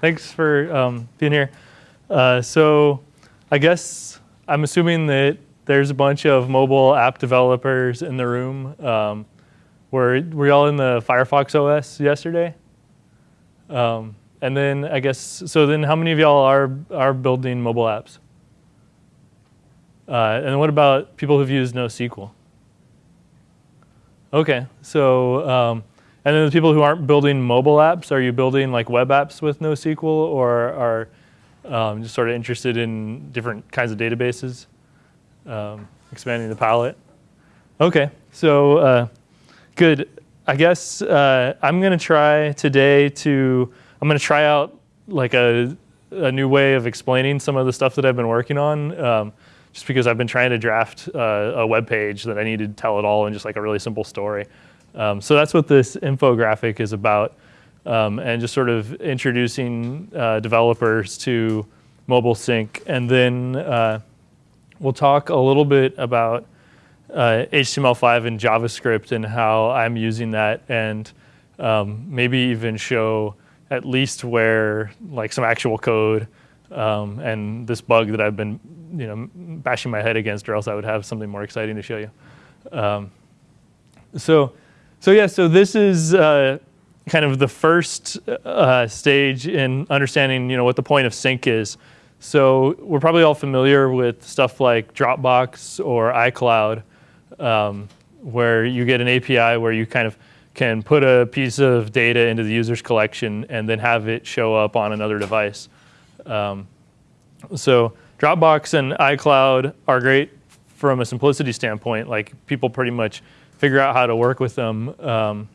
Thanks for um, being here. Uh, so I guess I'm assuming that there's a bunch of mobile app developers in the room. Um, were, were y'all in the Firefox OS yesterday? Um, and then I guess, so then how many of y'all are, are building mobile apps? Uh, and what about people who've used NoSQL? Okay, so, um, and then the people who aren't building mobile apps, are you building like web apps with NoSQL or are um, just sort of interested in different kinds of databases? Um, expanding the palette? Okay, so uh, good. I guess uh, I'm gonna try today to, I'm gonna try out like a, a new way of explaining some of the stuff that I've been working on. Um, just because I've been trying to draft uh, a web page that I need to tell it all in just like a really simple story. Um, so that's what this infographic is about, um, and just sort of introducing uh, developers to Mobile Sync. And then uh, we'll talk a little bit about uh, HTML5 and JavaScript and how I'm using that, and um, maybe even show at least where like some actual code um, and this bug that I've been you know, bashing my head against or else I would have something more exciting to show you. Um, so, so yeah, so this is uh, kind of the first uh, stage in understanding you know, what the point of sync is. So we're probably all familiar with stuff like Dropbox or iCloud, um, where you get an API where you kind of can put a piece of data into the user's collection and then have it show up on another device. Um, so Dropbox and iCloud are great from a simplicity standpoint. Like people pretty much figure out how to work with them um,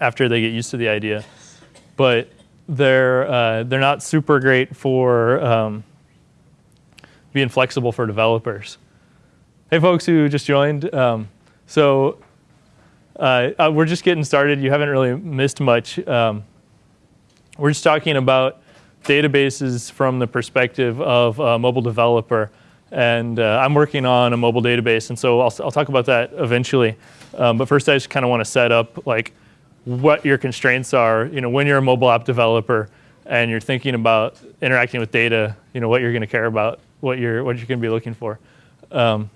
after they get used to the idea. But they're, uh, they're not super great for um, being flexible for developers. Hey folks who just joined. Um, so uh, uh we're just getting started. You haven't really missed much. Um, we're just talking about databases from the perspective of a mobile developer. And uh, I'm working on a mobile database, and so I'll, I'll talk about that eventually. Um, but first, I just kind of want to set up like what your constraints are. You know, when you're a mobile app developer and you're thinking about interacting with data, you know, what you're going to care about, what you're what you're going to be looking for. Um,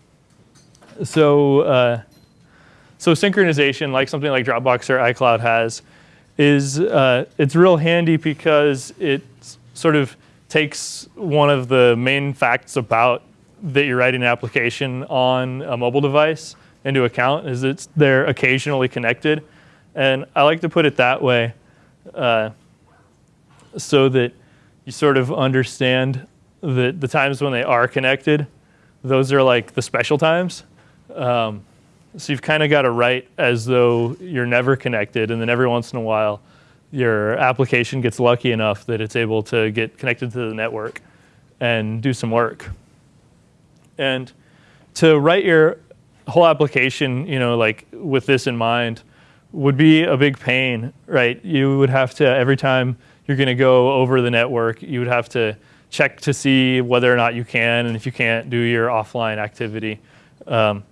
so, uh, so synchronization, like something like Dropbox or iCloud has, is uh, it's real handy because it sort of takes one of the main facts about that you're writing an application on a mobile device into account is it's they're occasionally connected. And I like to put it that way uh, so that you sort of understand that the times when they are connected, those are like the special times. Um, so you've kind of got to write as though you're never connected, and then every once in a while, your application gets lucky enough that it's able to get connected to the network and do some work. And to write your whole application, you know, like with this in mind, would be a big pain, right? You would have to, every time you're going to go over the network, you would have to check to see whether or not you can, and if you can't, do your offline activity. Um,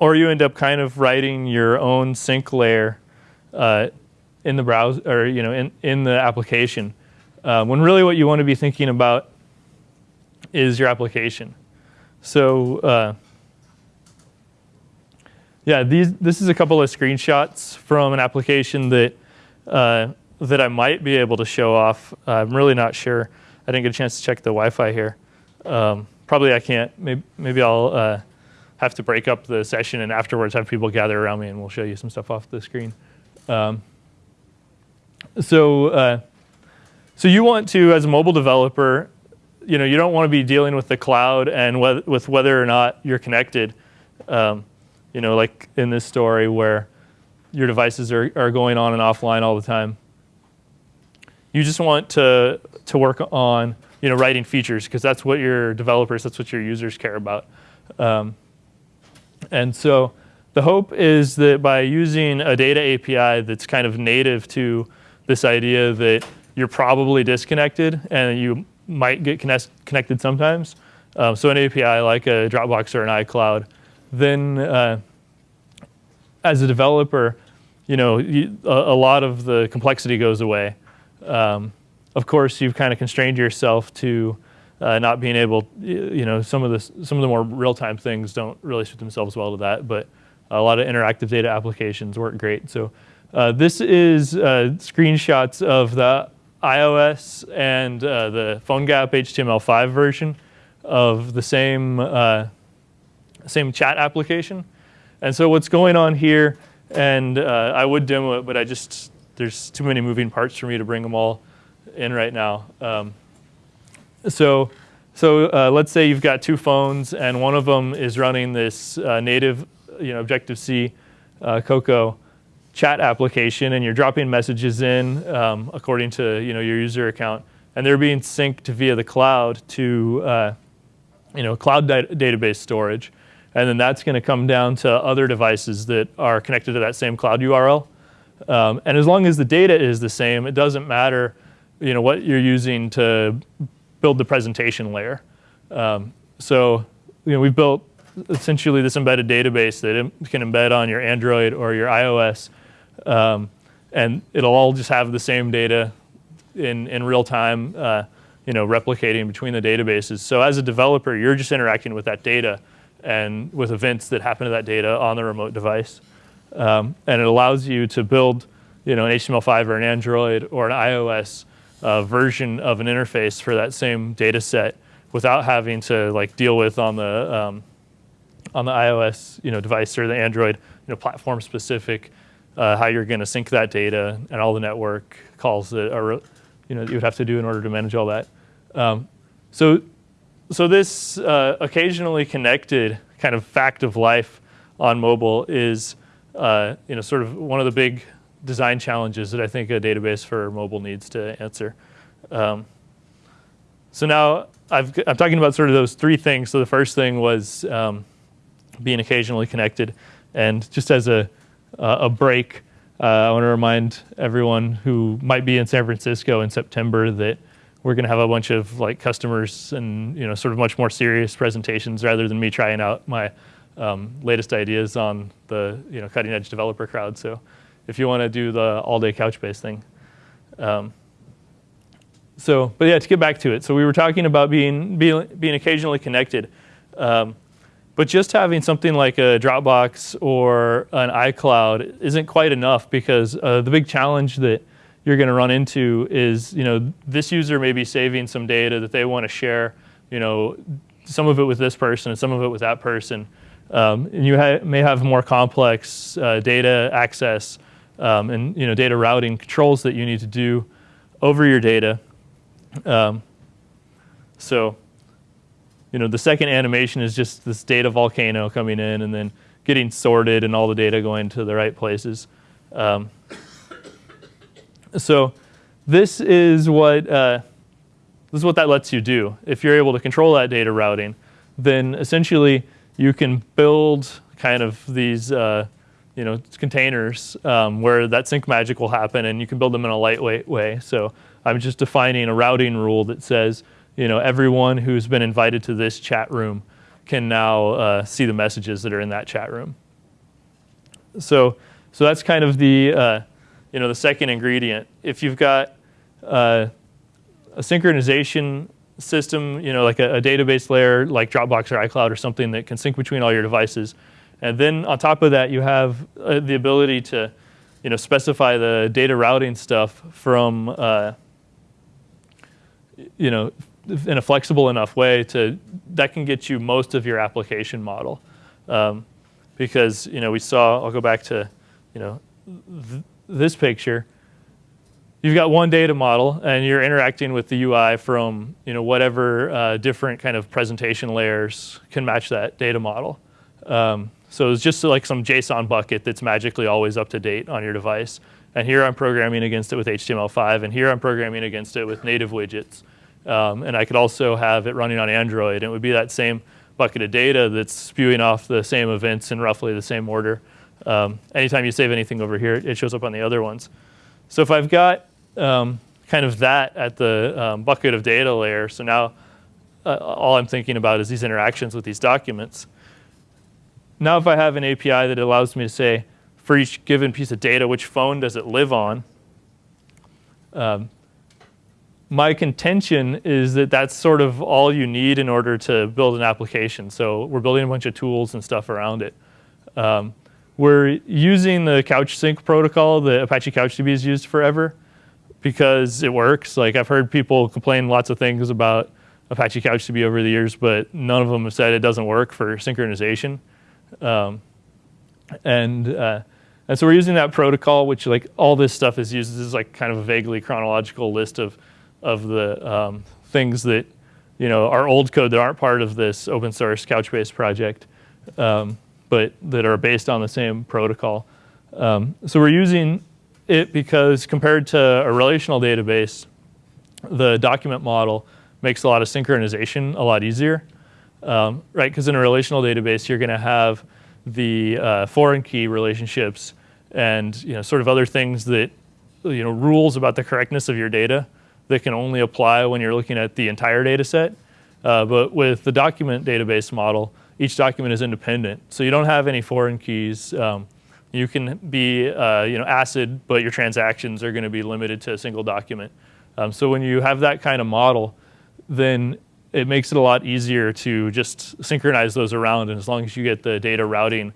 or you end up kind of writing your own sync layer uh, in the browser or you know in, in the application. Uh, when really what you want to be thinking about is your application. So uh, yeah, these this is a couple of screenshots from an application that uh, that I might be able to show off. I'm really not sure. I didn't get a chance to check the Wi-Fi here. Um, probably I can't. Maybe, maybe I'll uh, have to break up the session and afterwards have people gather around me and we'll show you some stuff off the screen. Um, so, uh, so you want to, as a mobile developer, you know, you don't want to be dealing with the cloud and wh with whether or not you're connected. Um, you know, like in this story where your devices are, are going on and offline all the time. You just want to, to work on, you know, writing features because that's what your developers, that's what your users care about. Um, and so the hope is that by using a data API that's kind of native to this idea that you're probably disconnected and you might get connect connected sometimes. Um, so an API like a Dropbox or an iCloud, then uh, as a developer, you know, you, a, a, lot of the complexity goes away. Um, of course, you've kind of constrained yourself to uh, not being able, you know, some of the some of the more real-time things don't really suit themselves well to that, but a lot of interactive data applications work great. So uh, this is uh, screenshots of the iOS and uh, the PhoneGap HTML5 version of the same uh, same chat application. And so what's going on here, and uh, I would demo it, but I just there's too many moving parts for me to bring them all in right now. Um, so so uh, let's say you've got two phones, and one of them is running this uh, native, you know, Objective-C uh, Cocoa chat application, and you're dropping messages in um, according to you know your user account, and they're being synced via the cloud to uh, you know cloud database storage, and then that's going to come down to other devices that are connected to that same cloud URL. Um, and as long as the data is the same, it doesn't matter you know what you're using to build the presentation layer. Um, so you know, we've built essentially this embedded database that can embed on your Android or your iOS. Um, and it'll all just have the same data in, in real time, uh, you know, replicating between the databases. So as a developer, you're just interacting with that data and with events that happen to that data on the remote device. Um, and it allows you to build you know, an HTML5 or an Android or an iOS uh, version of an interface for that same data set without having to like deal with on the um, on the iOS you know device or the Android you know platform specific uh, how you're going to sync that data and all the network calls that are you know you would have to do in order to manage all that. Um, so so this uh, occasionally connected kind of fact of life on mobile is uh, you know sort of one of the big design challenges that I think a database for mobile needs to answer. Um, so now i am talking about sort of those three things. So the first thing was um, being occasionally connected. And just as a, uh, a break, uh, I want to remind everyone who might be in San Francisco in September that we're going to have a bunch of like customers and you know sort of much more serious presentations rather than me trying out my um, latest ideas on the you know cutting edge developer crowd. So if you want to do the all day Couchbase thing. Um, so, but yeah, to get back to it. So we were talking about being, being, being occasionally connected. Um, but just having something like a Dropbox or an iCloud isn't quite enough because uh, the big challenge that you're going to run into is, you know, this user may be saving some data that they want to share, you know, some of it with this person and some of it with that person. Um, and you ha may have more complex uh, data access um, and, you know, data routing controls that you need to do over your data. Um, so, you know, the second animation is just this data volcano coming in and then getting sorted and all the data going to the right places. Um, so this is what uh, this is what that lets you do. If you're able to control that data routing, then essentially you can build kind of these uh, you know containers um, where that sync magic will happen, and you can build them in a lightweight way. So I'm just defining a routing rule that says, you know, everyone who's been invited to this chat room can now uh, see the messages that are in that chat room. So, so that's kind of the, uh, you know, the second ingredient. If you've got uh, a synchronization system, you know, like a, a, database layer like Dropbox or iCloud or something that can sync between all your devices, and then on top of that, you have uh, the ability to, you know, specify the data routing stuff from uh, you know, in a flexible enough way to, that can get you most of your application model. Um, because, you know, we saw, I'll go back to, you know, th this picture. You've got one data model and you're interacting with the UI from, you know, whatever uh, different kind of presentation layers can match that data model. Um, so it's just like some JSON bucket that's magically always up to date on your device. And here I'm programming against it with HTML5, and here I'm programming against it with native widgets. Um, and I could also have it running on Android. It would be that same bucket of data that's spewing off the same events in roughly the same order. Um, anytime you save anything over here, it shows up on the other ones. So if I've got um, kind of that at the um, bucket of data layer, so now uh, all I'm thinking about is these interactions with these documents. Now if I have an API that allows me to say, for each given piece of data, which phone does it live on? Um, my contention is that that's sort of all you need in order to build an application. So we're building a bunch of tools and stuff around it. Um, we're using the couch sync protocol that Apache CouchDB has used forever because it works. Like I've heard people complain lots of things about Apache CouchDB over the years, but none of them have said it doesn't work for synchronization. Um, and uh, and so we're using that protocol, which like all this stuff is used. This is like kind of a vaguely chronological list of of the um, things that you know are old code that aren't part of this open source Couchbase project, um, but that are based on the same protocol. Um, so we're using it because compared to a relational database, the document model makes a lot of synchronization a lot easier, um, right? Because in a relational database, you're going to have the uh, foreign key relationships and you know sort of other things that you know rules about the correctness of your data that can only apply when you're looking at the entire data set. Uh, but with the document database model, each document is independent. So you don't have any foreign keys. Um, you can be uh, you know, ACID, but your transactions are going to be limited to a single document. Um, so when you have that kind of model, then it makes it a lot easier to just synchronize those around. And as long as you get the data routing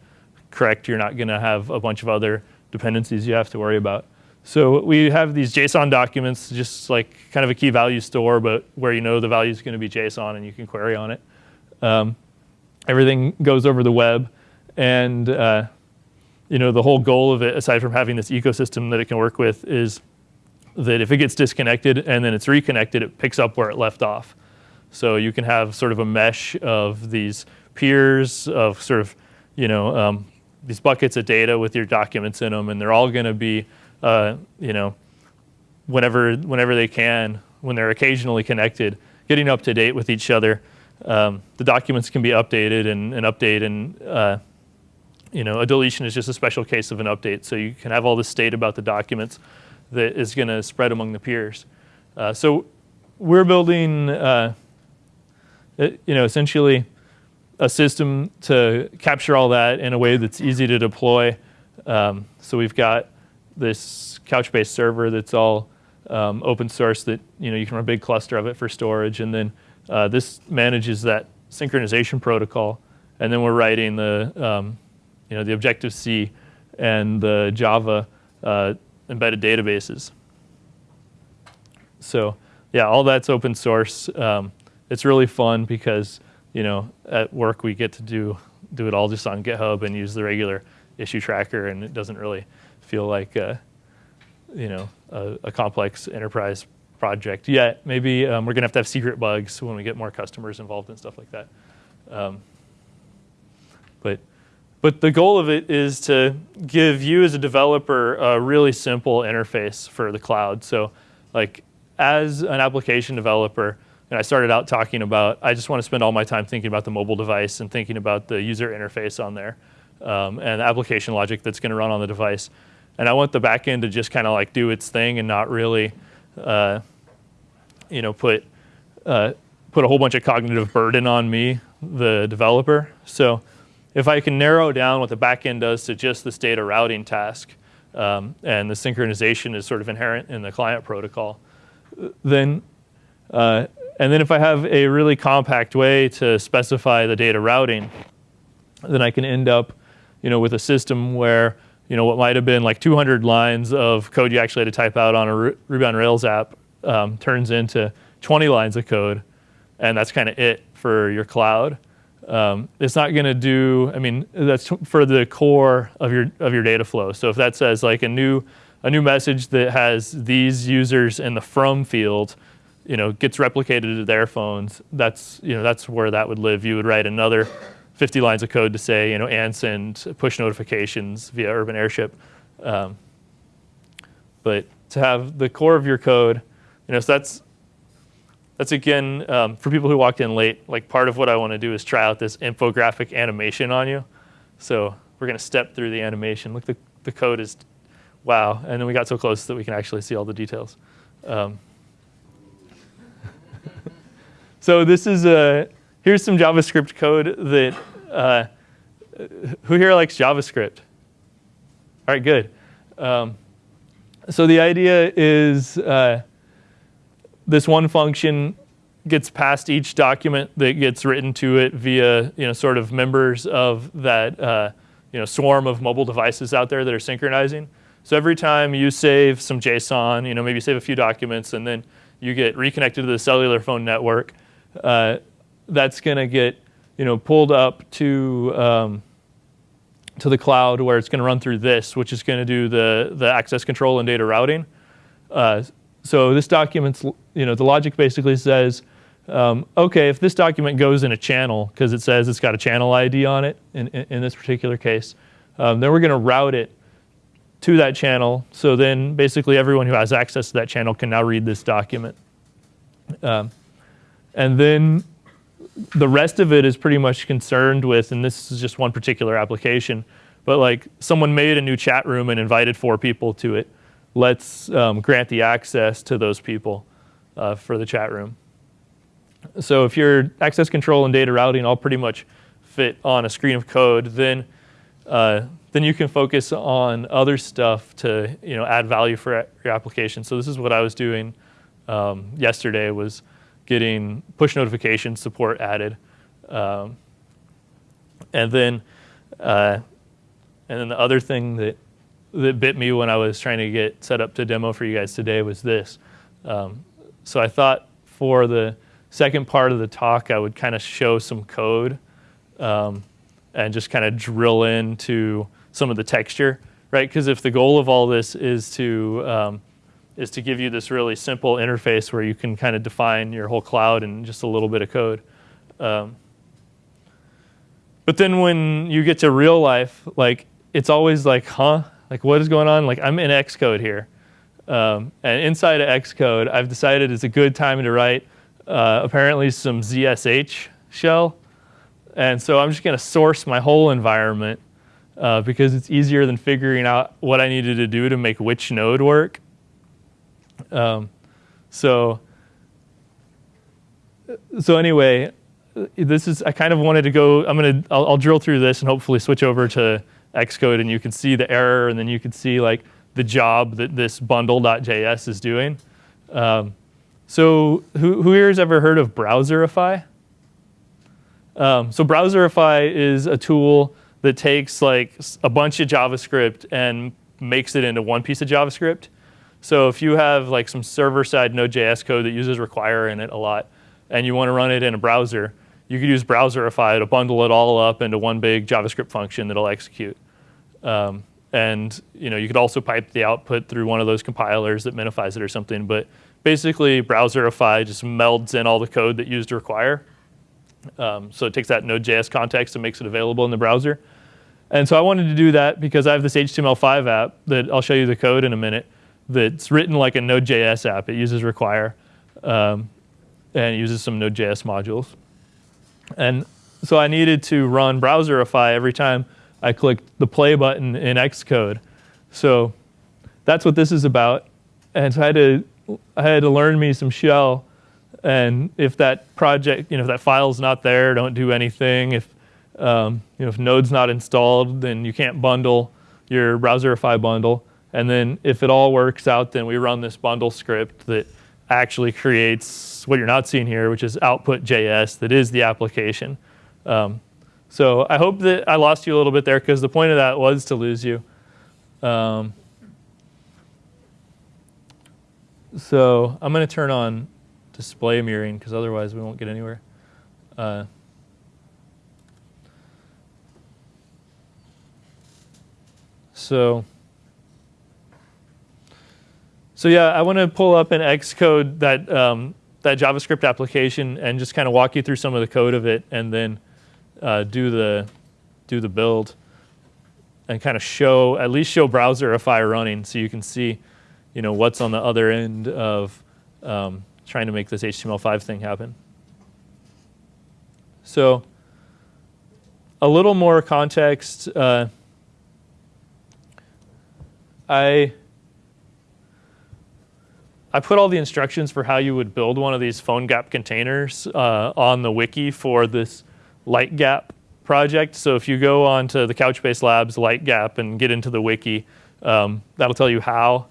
correct, you're not going to have a bunch of other dependencies you have to worry about. So we have these JSON documents, just like kind of a key value store, but where you know the value is going to be JSON and you can query on it. Um, everything goes over the web. And uh, you know the whole goal of it, aside from having this ecosystem that it can work with, is that if it gets disconnected and then it's reconnected, it picks up where it left off. So you can have sort of a mesh of these peers of sort of, you know, um, these buckets of data with your documents in them, and they're all going to be uh, you know, whenever, whenever they can, when they're occasionally connected, getting up to date with each other. Um, the documents can be updated and, and update and uh, you know, a deletion is just a special case of an update. So you can have all this state about the documents that is going to spread among the peers. Uh, so we're building, uh, you know, essentially a system to capture all that in a way that's easy to deploy. Um, so we've got this Couchbase server that's all um, open source that you know you can run a big cluster of it for storage, and then uh, this manages that synchronization protocol, and then we're writing the um, you know the Objective C and the Java uh, embedded databases. So yeah, all that's open source. Um, it's really fun because you know at work we get to do do it all just on GitHub and use the regular issue tracker, and it doesn't really feel like a, you know a, a complex enterprise project yet. Maybe um, we're going to have to have secret bugs when we get more customers involved and stuff like that. Um, but but the goal of it is to give you as a developer a really simple interface for the cloud. So like as an application developer, and I started out talking about, I just want to spend all my time thinking about the mobile device and thinking about the user interface on there um, and the application logic that's going to run on the device. And I want the backend to just kind of like do its thing and not really, uh, you know, put uh, put a whole bunch of cognitive burden on me, the developer. So if I can narrow down what the backend does to just this data routing task, um, and the synchronization is sort of inherent in the client protocol, then uh, and then if I have a really compact way to specify the data routing, then I can end up, you know, with a system where you know, what might have been like 200 lines of code you actually had to type out on a Ruby on Rails app um, turns into 20 lines of code, and that's kind of it for your cloud. Um, it's not going to do. I mean, that's for the core of your of your data flow. So if that says like a new a new message that has these users in the from field, you know, gets replicated to their phones, that's you know that's where that would live. You would write another 50 lines of code to say, you know, and send push notifications via Urban Airship. Um, but to have the core of your code, you know, so that's that's again um, for people who walked in late. Like part of what I want to do is try out this infographic animation on you. So we're going to step through the animation. Look, the the code is wow, and then we got so close that we can actually see all the details. Um, so this is a here's some JavaScript code that uh, who here likes JavaScript? All right, good. Um, so the idea is uh, this one function gets passed each document that gets written to it via you know sort of members of that uh, you know swarm of mobile devices out there that are synchronizing. So every time you save some JSON, you know maybe save a few documents, and then you get reconnected to the cellular phone network, uh, that's going to get you know pulled up to um, to the cloud where it's going to run through this, which is going to do the the access control and data routing. Uh, so this document's you know the logic basically says um, okay, if this document goes in a channel, because it says it's got a channel ID on it in, in, in this particular case, um, then we're going to route it to that channel. So then basically everyone who has access to that channel can now read this document. Um, and then the rest of it is pretty much concerned with, and this is just one particular application, but like someone made a new chat room and invited four people to it. Let's um, grant the access to those people uh, for the chat room. So if your access control and data routing all pretty much fit on a screen of code, then uh, then you can focus on other stuff to you know add value for your application. So this is what I was doing um, yesterday was getting push notification support added, um, and then uh, and then the other thing that that bit me when I was trying to get set up to demo for you guys today was this. Um, so I thought for the second part of the talk, I would kind of show some code um, and just kind of drill into some of the texture, right? Because if the goal of all this is to um, is to give you this really simple interface where you can kind of define your whole cloud in just a little bit of code. Um, but then when you get to real life, like it's always like, huh? Like what is going on? Like I'm in Xcode here. Um, and inside of Xcode, I've decided it's a good time to write uh, apparently some ZSH shell. And so I'm just going to source my whole environment uh, because it's easier than figuring out what I needed to do to make which node work. Um, so, so anyway, this is, I kind of wanted to go, I'm to, I'll, I'll drill through this and hopefully switch over to Xcode and you can see the error and then you can see like the job that this bundle.js is doing. Um, so who, who here has ever heard of Browserify? Um, so Browserify is a tool that takes like a bunch of JavaScript and makes it into one piece of JavaScript. So if you have like some server-side Node.js code that uses require in it a lot, and you want to run it in a browser, you could use Browserify to bundle it all up into one big JavaScript function that'll execute. Um, and you know you could also pipe the output through one of those compilers that minifies it or something. But basically Browserify just melds in all the code that used require. Um, so it takes that Node.js context and makes it available in the browser. And so I wanted to do that because I have this HTML5 app that I'll show you the code in a minute that's written like a Node.js app. It uses require um, and uses some Node.js modules. And so I needed to run Browserify every time I clicked the play button in Xcode. So that's what this is about. And so I had to I had to learn me some shell. And if that project, you know, if that file's not there, don't do anything. If um, you know, if Node's not installed, then you can't bundle your Browserify bundle. And then if it all works out, then we run this bundle script that actually creates what you're not seeing here, which is output.js that is the application. Um, so I hope that I lost you a little bit there because the point of that was to lose you. Um, So I'm going to turn on display mirroring because otherwise we won't get anywhere. Uh, so, so yeah, I want to pull up in Xcode that um, that JavaScript application and just kind of walk you through some of the code of it, and then uh, do the do the build and kind of show at least show Browserify running so you can see you know, what's on the other end of um, trying to make this HTML5 thing happen. So a little more context. Uh, I I put all the instructions for how you would build one of these PhoneGap containers uh, on the wiki for this LiteGap project. So if you go onto the Couchbase Labs LiteGap and get into the wiki, um, that'll tell you how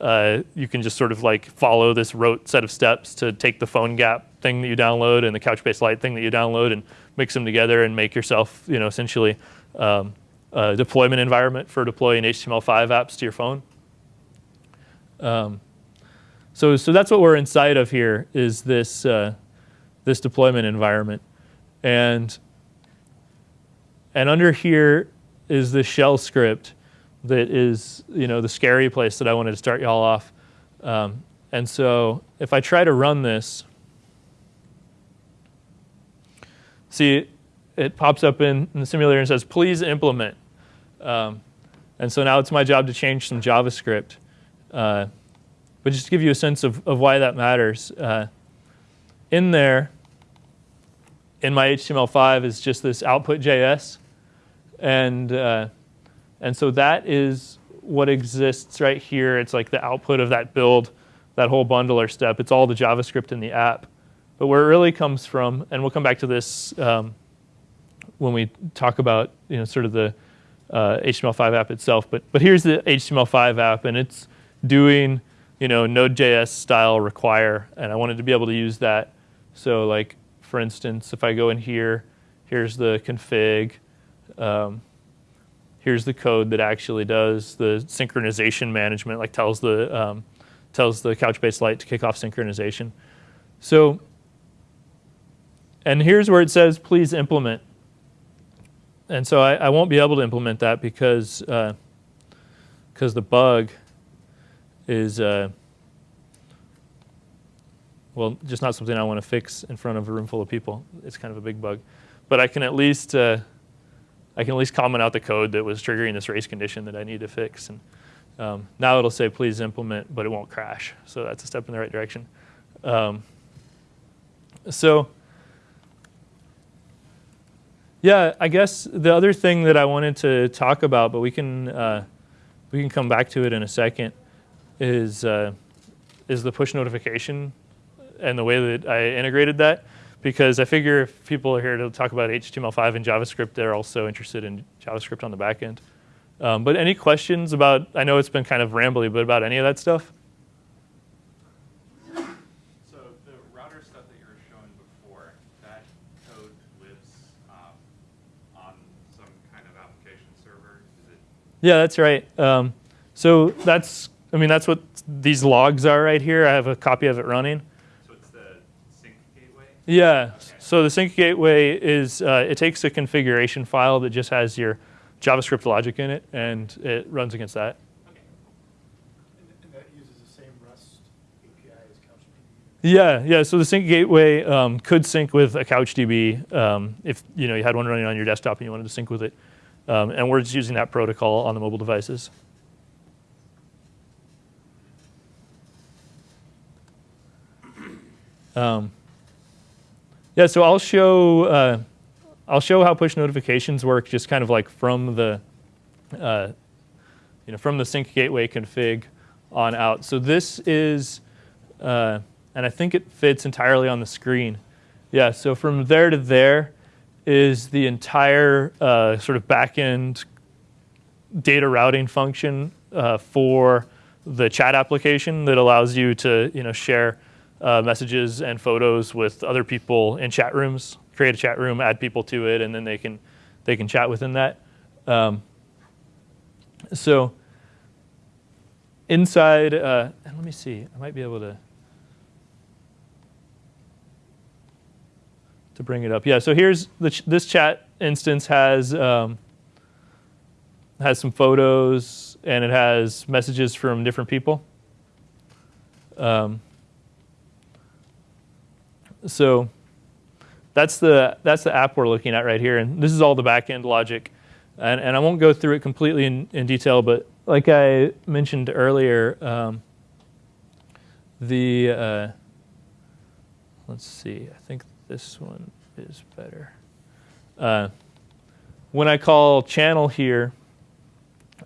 uh, you can just sort of like follow this rote set of steps to take the PhoneGap thing that you download and the Couchbase Lite thing that you download and mix them together and make yourself, you know, essentially um, a deployment environment for deploying HTML5 apps to your phone. Um, so, so that's what we're inside of here is this, uh, this deployment environment. And, and under here is the shell script that is you know, the scary place that I wanted to start y'all off. Um, and so if I try to run this, see it pops up in, in the simulator and says, please implement. Um, and so now it's my job to change some JavaScript. Uh, but just to give you a sense of, of why that matters, uh, in there, in my HTML5 is just this output.js. And, uh, and so that is what exists right here. It's like the output of that build, that whole bundler step. It's all the JavaScript in the app. But where it really comes from, and we'll come back to this um, when we talk about you know, sort of the uh, HTML5 app itself. But, but here's the HTML5 app, and it's doing you know, Node.js style require, and I wanted to be able to use that. So like, for instance, if I go in here, here's the config. Um, here's the code that actually does the synchronization management, like tells the, um, tells the Couchbase Lite to kick off synchronization. So, and here's where it says, please implement. And so I, I won't be able to implement that because because uh, the bug is, uh, well, just not something I want to fix in front of a room full of people. It's kind of a big bug. But I can at least, uh, I can at least comment out the code that was triggering this race condition that I need to fix. And um, now it'll say, please implement, but it won't crash. So that's a step in the right direction. Um, so yeah, I guess the other thing that I wanted to talk about, but we can, uh, we can come back to it in a second, is, uh, is the push notification and the way that I integrated that. Because I figure if people are here to talk about HTML5 and JavaScript, they're also interested in JavaScript on the back end. Um, but any questions about, I know it's been kind of rambly, but about any of that stuff? So the router stuff that you were showing before, that code lives um, on some kind of application server? Is it Yeah, that's right. Um, so that's I mean, that's what these logs are right here. I have a copy of it running. So it's the sync gateway? Yeah. Okay. So the sync gateway is, uh, it takes a configuration file that just has your JavaScript logic in it, and it runs against that. Okay. And that uses the same REST API as CouchDB? Yeah, yeah. So the sync gateway um, could sync with a CouchDB um, if you know you had one running on your desktop and you wanted to sync with it. Um, and we're just using that protocol on the mobile devices. Um, yeah, so I'll show uh, I'll show how push notifications work, just kind of like from the uh, you know from the sync gateway config on out. So this is, uh, and I think it fits entirely on the screen. Yeah, so from there to there is the entire uh, sort of backend data routing function uh, for the chat application that allows you to you know share uh, messages and photos with other people in chat rooms. Create a chat room, add people to it, and then they can they can chat within that. Um, so inside, uh, and let me see, I might be able to to bring it up. Yeah, so here's the ch this chat instance has um, has some photos and it has messages from different people. Um, so that's the, that's the app we're looking at right here. And this is all the backend logic. And, and I won't go through it completely in, in detail, but like I mentioned earlier, um, the, uh, let's see, I think this one is better. Uh, when I call channel here,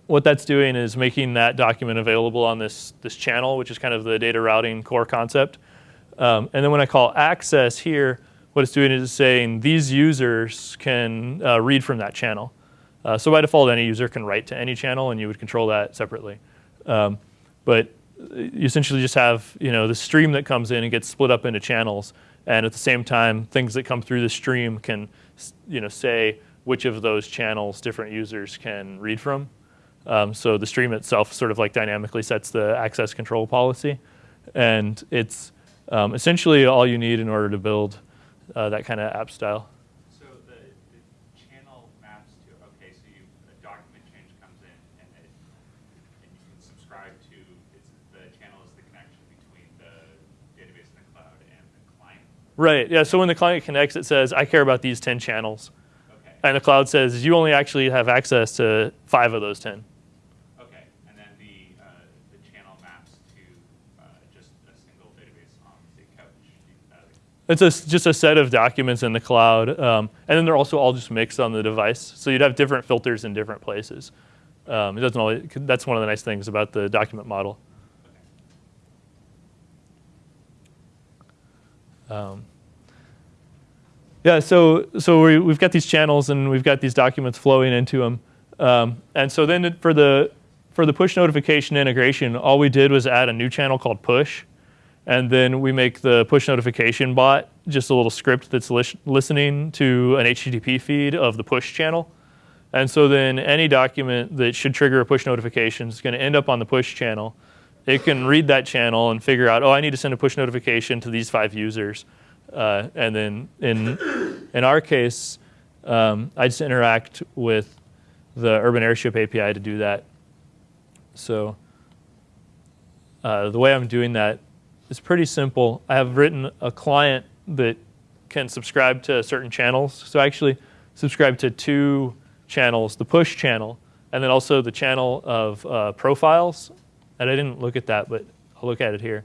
what that's doing is making that document available on this, this channel, which is kind of the data routing core concept. Um, and then when I call access here, what it's doing is saying these users can uh, read from that channel. Uh, so by default, any user can write to any channel, and you would control that separately. Um, but you essentially just have you know the stream that comes in and gets split up into channels, and at the same time, things that come through the stream can you know say which of those channels different users can read from. Um, so the stream itself sort of like dynamically sets the access control policy, and it's um, essentially all you need in order to build uh, that kind of app style. So the, the channel maps to, okay, so you, a document change comes in and it, and you can subscribe to, it's, the channel is the connection between the database in the cloud and the client. Right. Yeah. So when the client connects, it says, "I care about these 10 channels," Okay, and the cloud says, "You only actually have access to five of those 10." okay, and then the, uh, the channel maps to, uh, just a single database on the couch. Uh, It's a, just a set of documents in the cloud, um, and then they're also all just mixed on the device. So you'd have different filters in different places. Um, it doesn't always, that's one of the nice things about the document model. Um, yeah, so so we, we've got these channels and we've got these documents flowing into them, um, and so then for the for the push notification integration, all we did was add a new channel called push, and then we make the push notification bot just a little script that's lis- listening to an HTTP feed of the push channel, and so then any document that should trigger a push notification is going to end up on the push channel. It can read that channel and figure out, oh, I need to send a push notification to these five users. Uh, and then in, in our case, um, I just interact with the Urban Airship API to do that. So uh, the way I'm doing that is pretty simple. I have written a client that can subscribe to certain channels. So I actually subscribe to two channels, the push channel, and then also the channel of uh, profiles. And I didn't look at that, but I'll look at it here.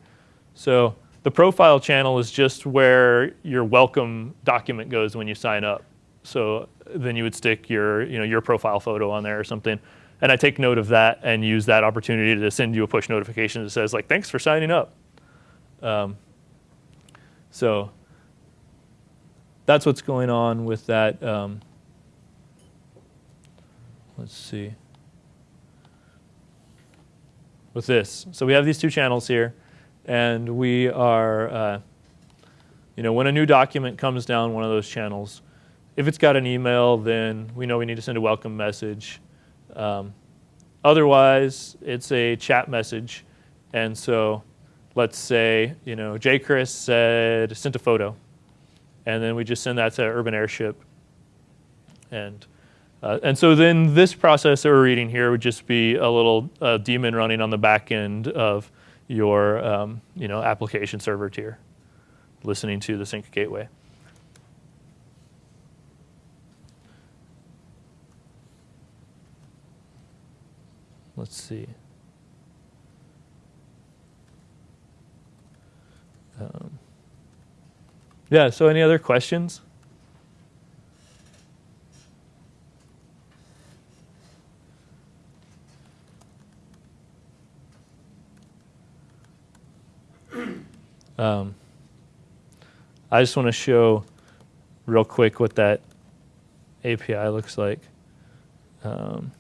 So the profile channel is just where your welcome document goes when you sign up. So then you would stick your, you know, your profile photo on there or something. And I take note of that and use that opportunity to send you a push notification that says like, thanks for signing up. Um, so that's what's going on with that. Um, let's see. With this. So we have these two channels here, and we are, uh, you know, when a new document comes down one of those channels, if it's got an email, then we know we need to send a welcome message. Um, otherwise, it's a chat message. And so let's say, you know, J. Chris said, sent a photo. And then we just send that to Urban Airship. And, uh, and so then this process that we're reading here would just be a little uh, daemon running on the back end of your um, you know, application server tier, listening to the sync gateway. Let's see. Um, yeah, so any other questions? Um, I just want to show real quick what that API looks like. Um,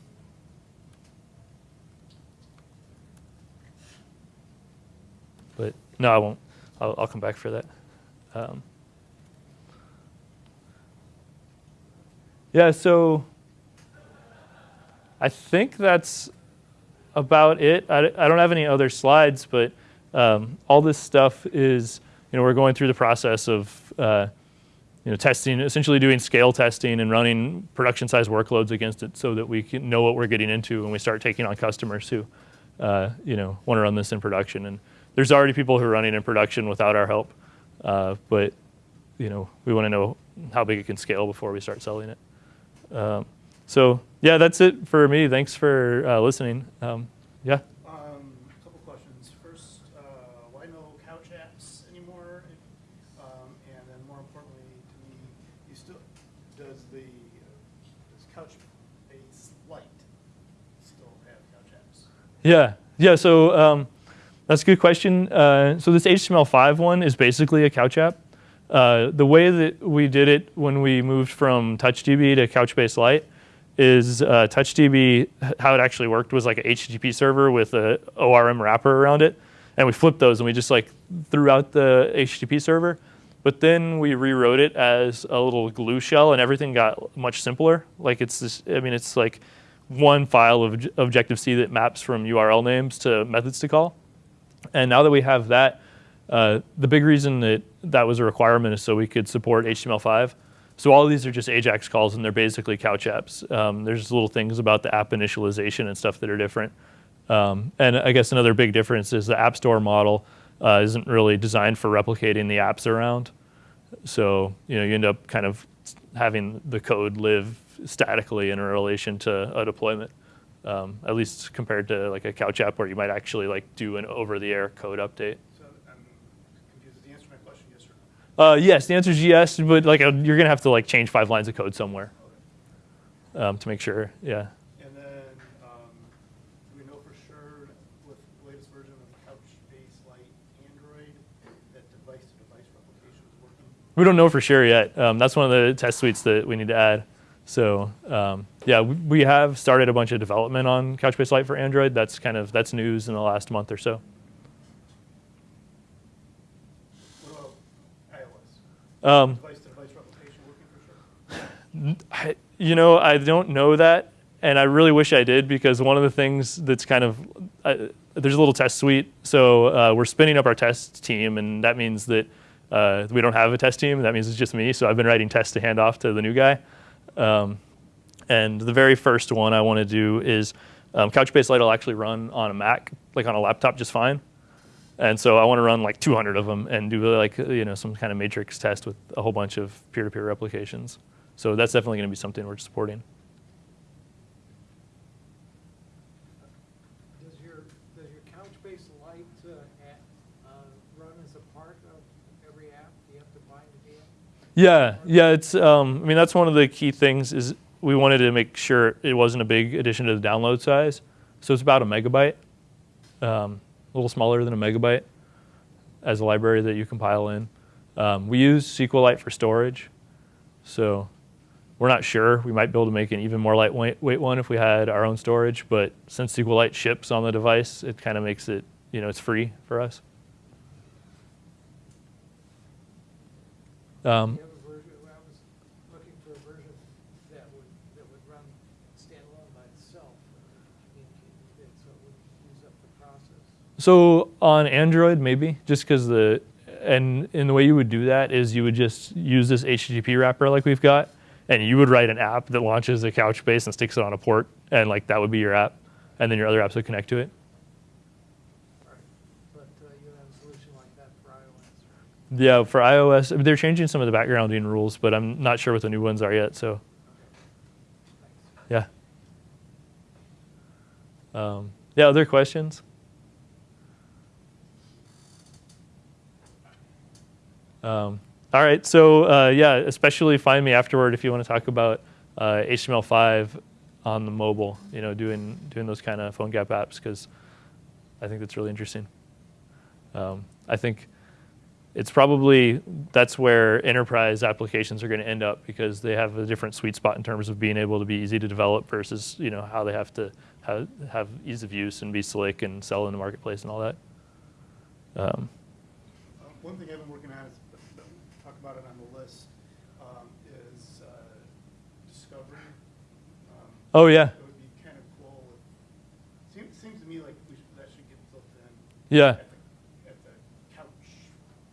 but no, I won't. I'll, I'll come back for that. Um, yeah, so I think that's about it. I, I don't have any other slides, but um, all this stuff is, you know, we're going through the process of, uh, you know, testing, essentially doing scale testing and running production size workloads against it so that we can know what we're getting into when we start taking on customers who, uh, you know, want to run this in production. And there's already people who are running in production without our help, uh, but, you know, we want to know how big it can scale before we start selling it. Um, so yeah, that's it for me. Thanks for uh, listening. Um, yeah. Um, a couple questions. First, uh, why no couch apps anymore? Um, and then more importantly, to me, you still, does the, does Couchbase Lite still have couch apps? Yeah, yeah. So um, that's a good question. Uh, so this HTML5 one is basically a couch app. Uh, the way that we did it when we moved from TouchDB to Couchbase Lite is uh, TouchDB, how it actually worked was like a HTTP server with a ORM wrapper around it. And we flipped those and we just like threw out the HTTP server. But then we rewrote it as a little glue shell and everything got much simpler. Like it's this, I mean, it's like one file of Objective-C that maps from URL names to methods to call. And now that we have that, uh, the big reason that that was a requirement is so we could support HTML5. So all of these are just AJAX calls, and they're basically couch apps. Um, there's little things about the app initialization and stuff that are different. Um, and I guess another big difference is the App Store model uh, isn't really designed for replicating the apps around. So you know you end up kind of having the code live statically in relation to a deployment, um, at least compared to like a couch app where you might actually like do an over-the-air code update. So I'm confused. Is the answer to my question yes or no? Uh, yes, the answer is yes, but like uh, you're gonna have to like change five lines of code somewhere um, to make sure. Yeah. And then, um, do we know for sure with the latest version of Couchbase Lite Android that device-to-device replication is working? We don't know for sure yet. Um, that's one of the test suites that we need to add. So um, yeah, we, have started a bunch of development on Couchbase Lite for Android. That's kind of that's news in the last month or so. What iOS? Um, working for sure? I, you know, I don't know that, and I really wish I did because one of the things that's kind of uh, there's a little test suite, so uh, we're spinning up our test team, and that means that uh, we don't have a test team. That means it's just me. So I've been writing tests to hand off to the new guy. Um, and the very first one I want to do is um, Couchbase Lite will actually run on a Mac, like on a laptop, just fine. And so I want to run like 200 of them and do like you know some kind of matrix test with a whole bunch of peer-to-peer replications. So that's definitely going to be something we're supporting. Does your, does your Couchbase Lite uh, a- uh, run as a part of every app? Do you have to bind it in? Yeah, yeah. It's um, I mean that's one of the key things is we wanted to make sure it wasn't a big addition to the download size. So it's about a megabyte, um, a little smaller than a megabyte as a library that you compile in. Um, we use SQLite for storage, so we're not sure. We might be able to make an even more lightweight one if we had our own storage, but since SQLite ships on the device, it kind of makes it, you know, it's free for us. Um, Do you have a version, I was looking for a version that would, that would run standalone by itself and communicate with Um, it, so it wouldn't use up the process. So on Android, maybe just because the and and the way you would do that is you would just use this HTTP wrapper like we've got, and you would write an app that launches a Couchbase and sticks it on a port, and like that would be your app, and then your other apps would connect to it. Right. But uh, you have a solution like that for iOS, right? Yeah, for iOS, they're changing some of the backgrounding rules, but I'm not sure what the new ones are yet. So yeah. Um, yeah. Other questions? Um, all right. So uh, yeah, especially find me afterward if you want to talk about uh, HTML5 on the mobile. You know, doing doing those kind of PhoneGap apps because I think that's really interesting. Um, I think it's probably that's where enterprise applications are going to end up because they have a different sweet spot in terms of being able to be easy to develop versus you know how they have to have, have ease of use and be slick and sell in the marketplace and all that. Um, Uh, One thing I've been working on is, talk about it on the list, um, is uh, discovery. Um, oh yeah, It would be kind of cool. if- Seems, seems to me like we should, that should get built in. yeah. At the, at the couch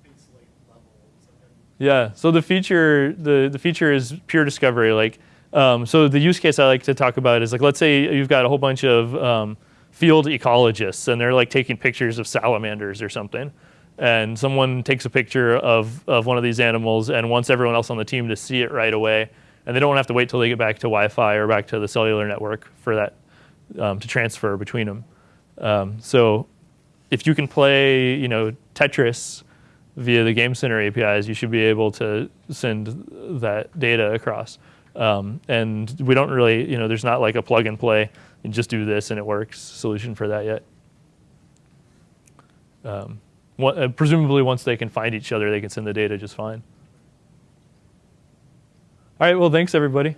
base late level. so that- Yeah. So the feature the the feature is peer discovery. Like, um, so the use case I like to talk about is like, let's say you've got a whole bunch of um, field ecologists and they're like taking pictures of salamanders or something, and someone takes a picture of of one of these animals and wants everyone else on the team to see it right away, and they don't have to wait till they get back to Wi-Fi or back to the cellular network for that um, to transfer between them. Um, so if you can play, you know, Tetris via the Game Center APIs, you should be able to send that data across. Um, and we don't really, you know, there's not like a plug and play, and just do this and it works solution for that yet. Um, one, uh, presumably, once they can find each other, they can send the data just fine. All right, well, thanks everybody.